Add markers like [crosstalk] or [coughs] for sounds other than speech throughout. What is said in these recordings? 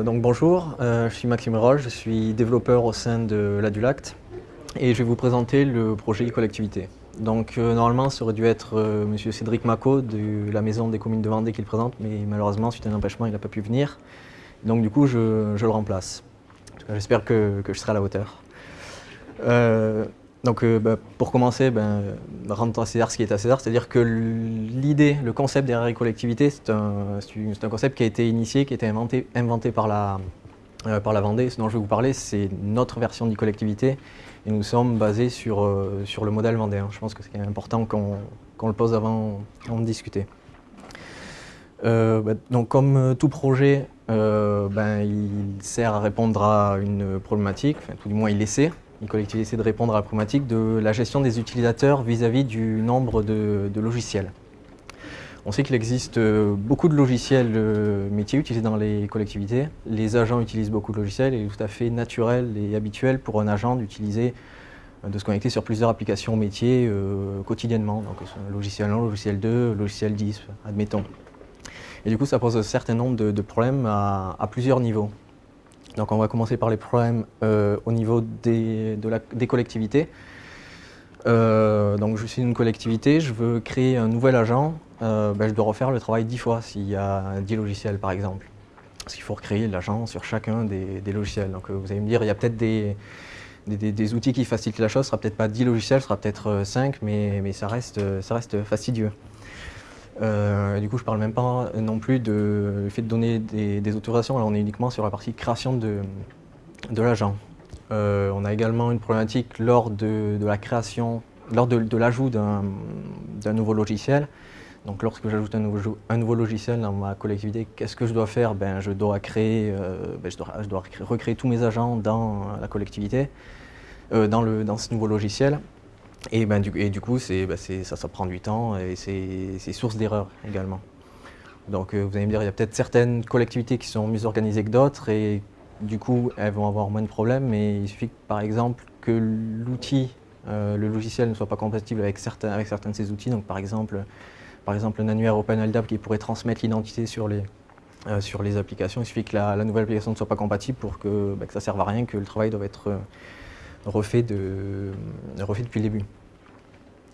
Euh, bonjour, euh, je suis Maxime Roll, je suis développeur au sein de l'Adulact et je vais vous présenter le projet e-collectivité. Donc euh, normalement ça aurait dû être monsieur Cédric Macot de la maison des communes de Vendée qui le présente mais malheureusement suite à un empêchement il n'a pas pu venir. Donc du coup je, le remplace. J'espère que, je serai à la hauteur. Donc euh, bah, pour commencer, ben, rendre à César ce qui est à César, c'est-à-dire que l'idée, le concept derrière les collectivités, c'est un, concept qui a été initié, qui a été inventé, inventé par, la, euh, par la Vendée. Ce dont je vais vous parler, c'est notre version d'e-collectivité et nous sommes basés sur, euh, sur le modèle vendéen. Je pense que c'est important qu'on le pose avant, de discuter. Bah, donc comme tout projet, ben, il sert à répondre à une problématique, enfin, tout du moins il essaie, une collectivité essaie de répondre à la problématique de la gestion des utilisateurs vis-à-vis du nombre de, logiciels. On sait qu'il existe euh, beaucoup de logiciels euh, métiers utilisés dans les collectivités. Les agents utilisent beaucoup de logiciels et il est tout à fait naturel et habituel pour un agent d'utiliser, euh, de se connecter sur plusieurs applications métiers quotidiennement. Donc logiciel 1, logiciel 2, logiciel 10, admettons. Et du coup, ça pose un certain nombre de, problèmes à plusieurs niveaux. Donc on va commencer par les problèmes euh, au niveau des, collectivités. Euh, donc je suis une collectivité, je veux créer un nouvel agent, euh, ben, je dois refaire le travail dix fois s'il y a 10 logiciels par exemple. Parce qu'il faut recréer l'agent sur chacun des, logiciels. Donc vous allez me dire, il y a peut-être des, outils qui facilitent la chose, ce sera peut-être pas 10 logiciels, ce sera peut-être 5, mais, ça reste fastidieux. Euh, du coup, je ne parle même pas non plus du fait de donner des, autorisations. On est uniquement sur la partie création de, l'agent. Euh, on a également une problématique lors de, la création, lors de, l'ajout d'un nouveau logiciel. Donc, lorsque j'ajoute un nouveau, un nouveau, logiciel dans ma collectivité, qu'est-ce que je dois faire? Ben, Je dois créer, euh, ben, je, dois, recréer tous mes agents dans la collectivité, dans, le, dans ce nouveau logiciel. Et, ben, du, et du coup, ben, ça, ça prend du temps et c'est source d'erreurs également. Donc euh, vous allez me dire, il y a peut-être certaines collectivités qui sont mieux organisées que d'autres et du coup, elles vont avoir moins de problèmes, mais il suffit par exemple que l'outil, euh, le logiciel ne soit pas compatible avec certains, avec certains de ces outils. Donc par exemple, par exemple un annuaire OpenLDAP qui pourrait transmettre l'identité sur les, euh, sur les applications. Il suffit que la, nouvelle application ne soit pas compatible pour que, que ça ne serve à rien, que le travail doit être refait, de, refait depuis le début.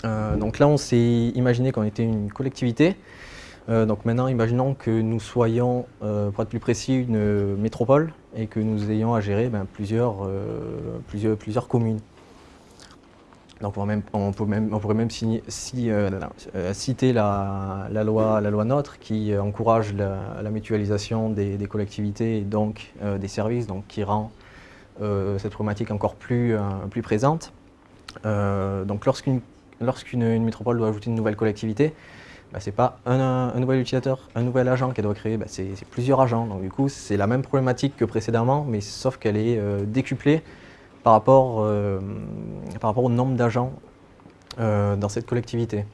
Euh, donc là, on s'est imaginé qu'on était une collectivité. Euh, donc maintenant, imaginons que nous soyons, euh, pour être plus précis, une métropole et que nous ayons à gérer ben, plusieurs, plusieurs, plusieurs communes. Donc on, pourrait même citer la, loi, la NOTRe qui encourage la, mutualisation des, des, collectivités et donc des services, donc qui rend cette problématique encore plus, euh, présente. Euh, donc lorsqu'une métropole doit ajouter une nouvelle collectivité, bah, ce n'est pas un, nouvel utilisateur, un nouvel agent qu'elle doit créer, bah, c'est plusieurs agents. Donc du coup, c'est la même problématique que précédemment, mais sauf qu'elle est décuplée par rapport, au nombre d'agents dans cette collectivité.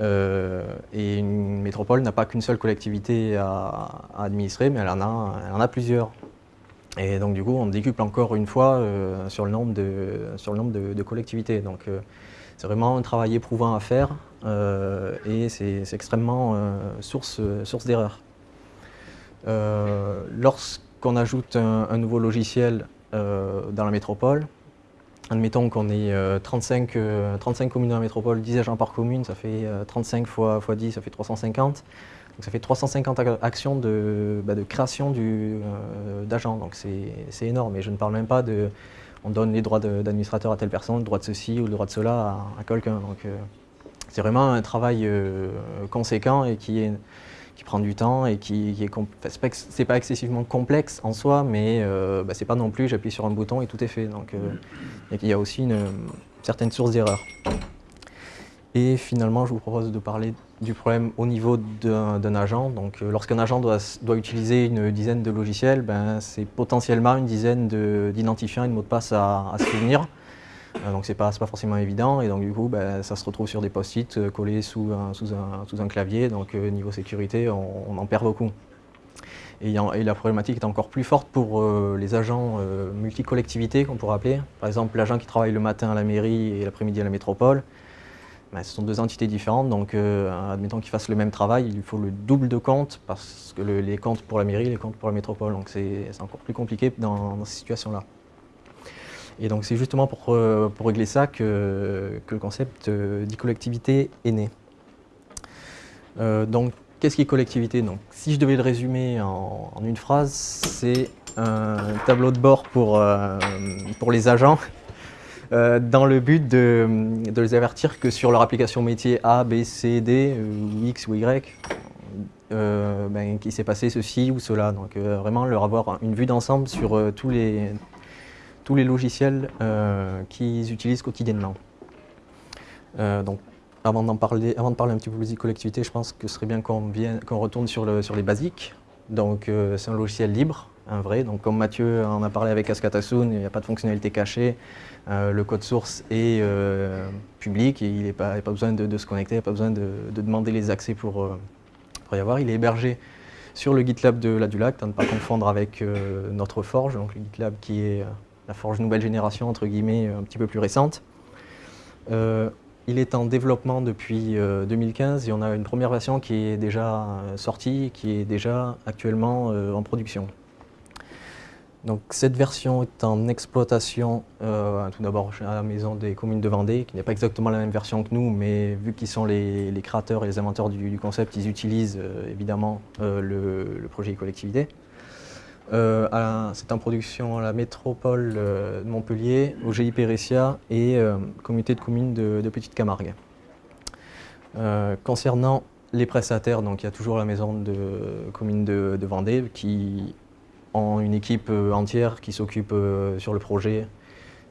et une métropole n'a pas qu'une seule collectivité à, administrer, mais elle en a plusieurs. Et donc du coup, on décuple encore une fois euh, sur le nombre de, sur le nombre de, collectivités. Donc euh, c'est vraiment un travail éprouvant à faire euh, et c'est extrêmement source, source d'erreur. Lorsqu'on ajoute un, nouveau logiciel dans la métropole, admettons qu'on ait 35, 35 communes dans la métropole, 10 agents par commune, ça fait 35 fois, fois 10, ça fait 350. Donc ça fait 350 actions de, bah, création euh, d'agents, donc c'est énorme. Et je ne parle même pas de, on donne les droits d'administrateur à telle personne, le droit de ceci ou le droit de cela à, quelqu'un. Donc euh, c'est vraiment un travail euh, conséquent et qui, est, qui prend du temps et qui, qui est, c'est pas, excessivement complexe en soi, mais bah, c'est pas non plus j'appuie sur un bouton et tout est fait. Donc il y a aussi une certaine source d'erreur. Et finalement, je vous propose de parler du problème au niveau d'un agent. Donc, euh, lorsqu'un agent doit, utiliser une dizaine de logiciels, ben, c'est potentiellement une dizaine d'identifiants et de mots de passe à, à se souvenir. Euh, donc, ce n'est pas, pas, forcément évident. Et donc, du coup, ben, ça se retrouve sur des post-it euh, collés sous un, sous, un, sous un, clavier. Donc, niveau sécurité, on, en perd beaucoup. Et, et, la problématique est encore plus forte pour les agents multi-collectivités, qu'on pourrait appeler. Par exemple, l'agent qui travaille le matin à la mairie et l'après-midi à la métropole. Ben, ce sont deux entités différentes, donc admettons qu'ils fassent le même travail, il lui faut le double de comptes, parce que les comptes pour la mairie, les comptes pour la métropole, donc c'est encore plus compliqué dans, ces situations-là. Et donc c'est justement pour, pour, régler ça que, le concept d'e-collectivité est né. donc Qu'est-ce qui est collectivité? Donc, Si je devais le résumer en, une phrase, c'est un tableau de bord pour, euh, pour les agents euh, dans le but de, les avertir que sur leur application métier A, B, C, D, ou X ou Y, euh, ben, qu'il s'est passé ceci ou cela. Donc vraiment leur avoir une vue d'ensemble sur tous, les, tous les logiciels qu'ils utilisent quotidiennement. donc avant, parler, avant de parler un petit peu plus de collectivité, je pense que ce serait bien qu'on retourne sur, sur les basiques. Donc euh, c'est un logiciel libre, un vrai. Donc comme Mathieu en a parlé avec Askatasoon, il n'y a pas de fonctionnalité cachée. Euh, le code source est euh, public et il n'y pas, a pas besoin de, se connecter, il n'y a pas besoin de, demander les accès pour, y avoir. Il est hébergé sur le GitLab de la Dulac, à ne pas confondre avec notre Forge, donc le GitLab qui est la Forge nouvelle génération, entre guillemets, un petit peu plus récente. Il est en développement depuis 2015 euh, et on a une première version qui est déjà euh, sortie, qui est déjà actuellement euh, en production. Donc cette version est en exploitation tout d'abord à la maison des communes de Vendée, qui n'est pas exactement la même version que nous, mais vu qu'ils sont les, créateurs et les inventeurs du, concept, ils utilisent évidemment le, projet collectivité. Euh, c'est en production à la métropole euh, de Montpellier, au GIP Ressia et euh, communauté de communes de, Petite Camargue. concernant les prestataires, donc il y a toujours la maison de communes de, Vendée qui ont une équipe entière qui s'occupe sur le projet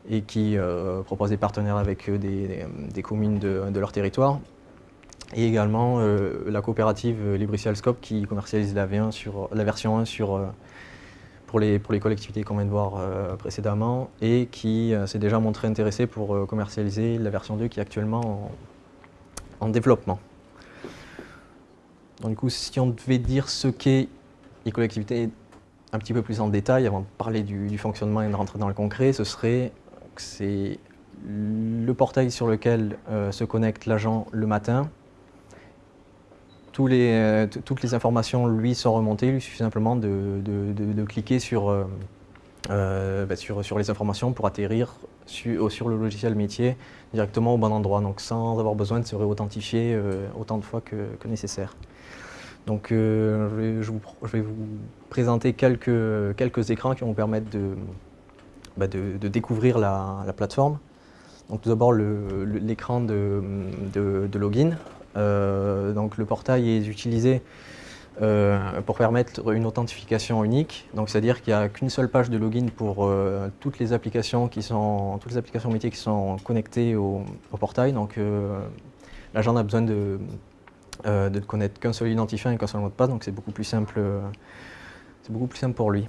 et qui propose des partenaires avec des, communes de, leur territoire. Et également la coopérative Libricial Scope qui commercialise la, la version 1 sur pour les, pour les collectivités qu'on vient de voir euh, précédemment et qui euh, s'est déjà montré intéressé pour euh, commercialiser la version 2 qui est actuellement en, développement. Donc du coup, si on devait dire ce qu'est les collectivités un petit peu plus en détail, avant de parler du, fonctionnement et de rentrer dans le concret, ce serait que c'est le portail sur lequel se connecte l'agent le matin, euh, toutes les informations lui sont remontées, il suffit simplement de, cliquer euh, euh, bah, sur, sur, les informations pour atterrir sur le logiciel métier directement au bon endroit, donc sans avoir besoin de se réauthentifier autant de fois que, nécessaire. Donc je, vais vous, présenter quelques, écrans qui vont vous permettre de, bah, découvrir la, plateforme. Donc tout d'abord l'écran de, login euh, donc le portail est utilisé euh, pour permettre une authentification unique. Donc c'est-à-dire qu'il n'y a qu'une seule page de login pour euh, toutes les applications qui sont toutes les applications métiers qui sont connectées au, portail. Donc l'agent n'a besoin de, de connaître qu'un seul identifiant et qu'un seul mot de passe. Donc c'est beaucoup plus simple. c'est beaucoup plus simple pour lui.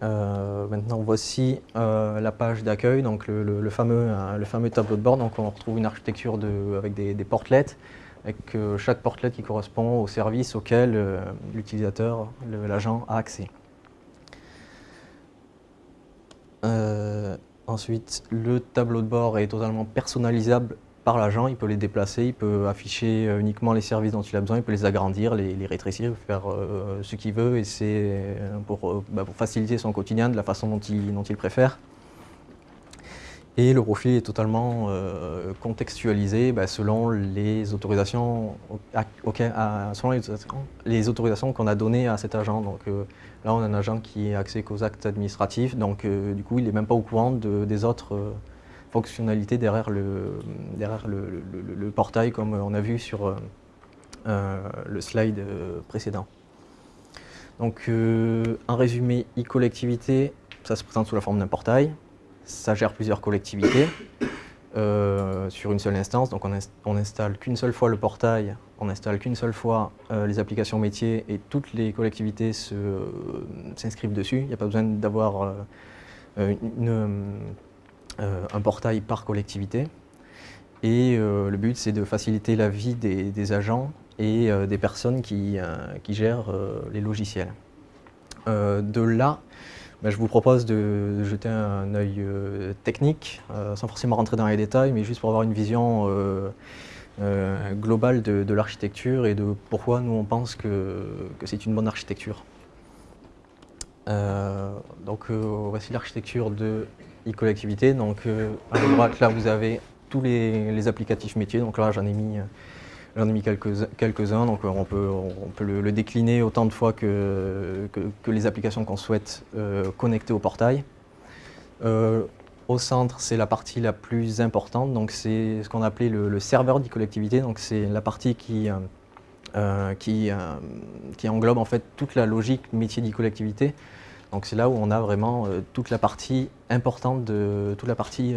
maintenant, voici la page d'accueil, donc le, fameux, le fameux tableau de bord. Donc, on retrouve une architecture avec des, des portlets avec euh, chaque portlet qui correspond au service auquel euh, l'utilisateur, l'agent a accès. Euh, ensuite, le tableau de bord est totalement personnalisable par l'agent, il peut les déplacer, il peut afficher uniquement les services dont il a besoin, il peut les agrandir, les, rétrécir, faire ce qu'il veut et c'est pour, bah, pour, faciliter son quotidien de la façon dont il, préfère. Et le profil est totalement euh, contextualisé bah, selon les autorisations, les, autorisations qu'on a données à cet agent. Donc euh, là, on a un agent qui a accès qu'aux actes administratifs, donc euh, du coup, il n'est même pas au courant des autres fonctionnalités derrière, le, derrière le, portail, comme on a vu sur le slide précédent. Donc, en résumé, e-collectivité, ça se présente sous la forme d'un portail ça gère plusieurs collectivités [coughs] euh, sur une seule instance. Donc on, n'installe qu'une seule fois le portail, on n'installe qu'une seule fois euh, les applications métiers et toutes les collectivités s'inscrivent dessus. Il n'y a pas besoin d'avoir euh, un portail par collectivité. Et le but, c'est de faciliter la vie des, agents et des personnes qui, qui gèrent les logiciels. de là, ben, je vous propose de jeter un œil euh, technique, euh, sans forcément rentrer dans les détails, mais juste pour avoir une vision euh, globale de, l'architecture et de pourquoi nous on pense que, c'est une bonne architecture. donc voici l'architecture de e-collectivité. Donc à droite là vous avez tous les, applicatifs métiers. Donc là j'en ai mis mis quelques-uns, donc on peut, on peut le, décliner autant de fois que, les applications qu'on souhaite connecter au portail. Euh, au centre, c'est la partie la plus importante, donc c'est ce qu'on appelait le, serveur d'e-collectivité, donc c'est la partie qui, euh, euh, qui, qui, englobe en fait toute la logique métier d'e-collectivité. Donc c'est là où on a vraiment toute la partie importante de toute la partie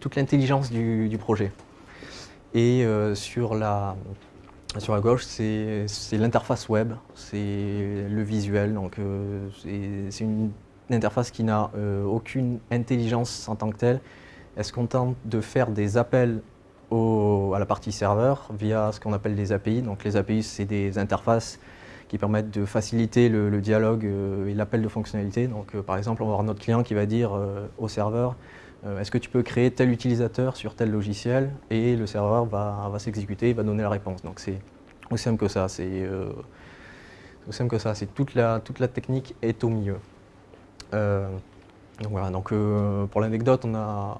toute l'intelligence du, projet. Et sur la sur la gauche, c'est l'interface web, c'est le visuel, donc c'est une interface qui n'a euh, aucune intelligence en tant que telle. Elle se contente de faire des appels à la partie serveur via ce qu'on appelle des API. Donc les API, c'est des interfaces qui permettent de faciliter le, dialogue euh, et l'appel de fonctionnalités. Donc euh, par exemple, on va avoir notre client qui va dire au serveur est-ce que tu peux créer tel utilisateur sur tel logiciel? Et le serveur va, s'exécuter, va donner la réponse. Donc c'est aussi simple que ça, c'est simple que ça, c'est toute la, technique est au milieu. Euh, donc euh, pour l'anecdote, on a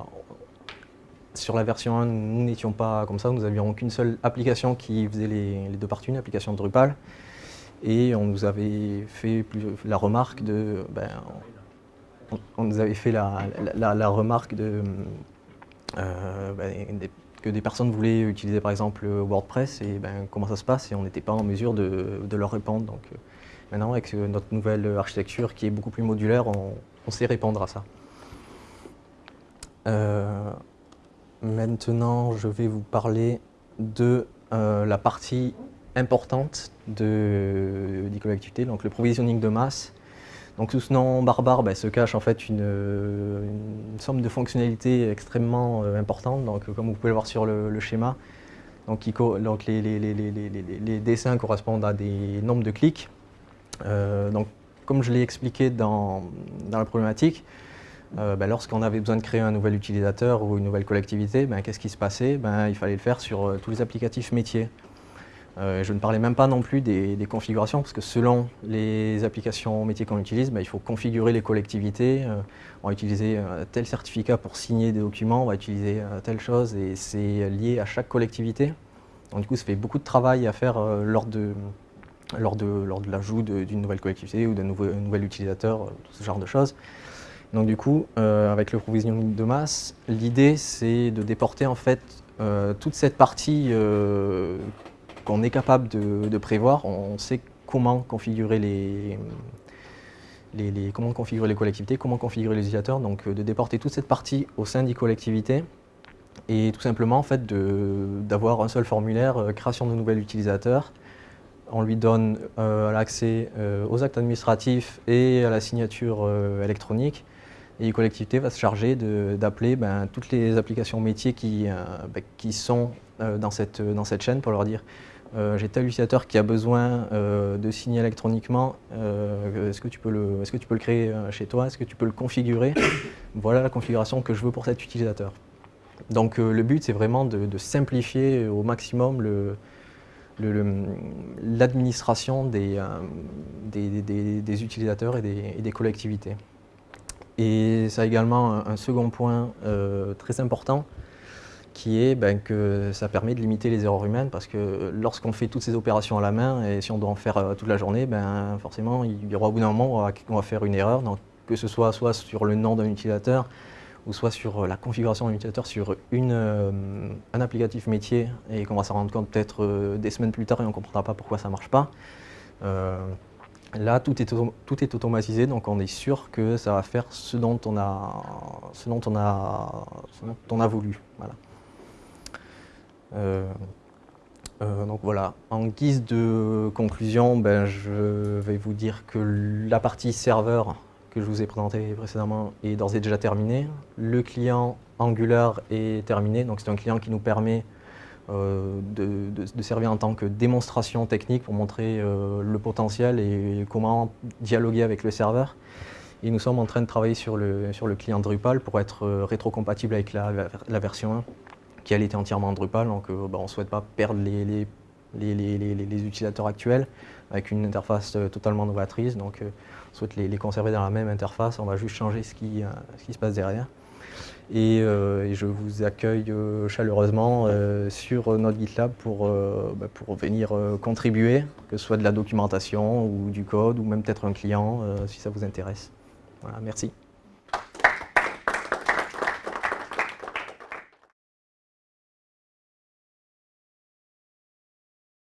sur la version 1, nous n'étions pas comme ça, nous n'avions qu'une seule application qui faisait les, deux parties, une application Drupal. Et on nous avait fait la remarque de... Ben, on, nous avait fait la, remarque de, euh, ben, que des personnes voulaient utiliser par exemple WordPress et ben, comment ça se passe et on n'était pas en mesure de, leur répondre. Donc, Maintenant, avec notre nouvelle architecture qui est beaucoup plus modulaire, on, sait répondre à ça. Euh, maintenant, je vais vous parler de euh, la partie importante de l'e-collectivité, donc le provisioning de masse. Donc sous ce nom barbare ben, se cache en fait une, somme de fonctionnalités extrêmement euh, importante. Donc comme vous pouvez le voir sur le, schéma, donc, les, dessins correspondent à des nombres de clics. Euh, donc, comme je l'ai expliqué dans, la problématique, euh, ben, lorsqu'on avait besoin de créer un nouvel utilisateur ou une nouvelle collectivité, ben, qu'est-ce qui se passait? Il fallait le faire sur euh, tous les applicatifs métiers. Je ne parlais même pas non plus des, configurations, parce que selon les applications métiers qu'on utilise, il faut configurer les collectivités. on va utiliser tel certificat pour signer des documents, on va utiliser telle chose, et c'est lié à chaque collectivité. Donc du coup, ça fait beaucoup de travail à faire lors de, lors de, lors de l'ajout d'une nouvelle collectivité ou d'un nouvel utilisateur, euh, tout ce genre de choses. Donc du coup, euh, avec le provisioning de masse, l'idée c'est de déporter en fait euh, toute cette partie qu'on est capable de, prévoir. On sait comment configurer les, les, comment configurer les collectivités, comment configurer les utilisateurs, donc de déporter toute cette partie au sein des collectivités et tout simplement en fait d'avoir un seul formulaire, création de nouvel utilisateur, on lui donne euh, l'accès euh, aux actes administratifs et à la signature euh, électronique. Et collectivité va se charger d'appeler ben, toutes les applications métiers qui, ben, qui sont dans, cette, dans cette chaîne pour leur dire j'ai tel utilisateur qui a besoin de signer électroniquement, est-ce que, tu peux le, est que tu peux le créer chez toi, est-ce que tu peux le configurer? [coughs] Voilà la configuration que je veux pour cet utilisateur. Donc le but c'est vraiment de, simplifier au maximum l'administration euh, des, utilisateurs et des, collectivités. Et ça a également un, second point euh, très important qui est ben, que ça permet de limiter les erreurs humaines parce que lorsqu'on fait toutes ces opérations à la main et si on doit en faire euh, toute la journée, ben, forcément il y aura au bout d'un moment on va, faire une erreur, donc, que ce soit soit sur le nom d'un utilisateur, ou soit sur euh, la configuration d'un utilisateur sur une, euh, un applicatif métier et qu'on va s'en rendre compte peut-être des semaines plus tard et on ne comprendra pas pourquoi ça ne marche pas. là, tout est, tout est automatisé, donc on est sûr que ça va faire ce dont on a, ce dont on a, on a voulu. Voilà. Donc voilà, en guise de conclusion, ben, je vais vous dire que la partie serveur que je vous ai présenté précédemment est d'ores et déjà terminé. Le client Angular est terminé, c'est un client qui nous permet euh, de, servir en tant que démonstration technique pour montrer euh, le potentiel et comment dialoguer avec le serveur. Et nous sommes en train de travailler sur le, client Drupal pour être euh, rétrocompatible avec la, la, version 1 qui elle était entièrement en Drupal, donc bah, on ne souhaite pas perdre les, les, les, utilisateurs actuels avec une interface totalement novatrice, donc on souhaite les, conserver dans la même interface, on va juste changer ce qui, ce qui se passe derrière. Et, je vous accueille chaleureusement sur notre GitLab pour, bah, pour venir contribuer, que ce soit de la documentation ou du code ou même peut-être un client si ça vous intéresse. Voilà, merci.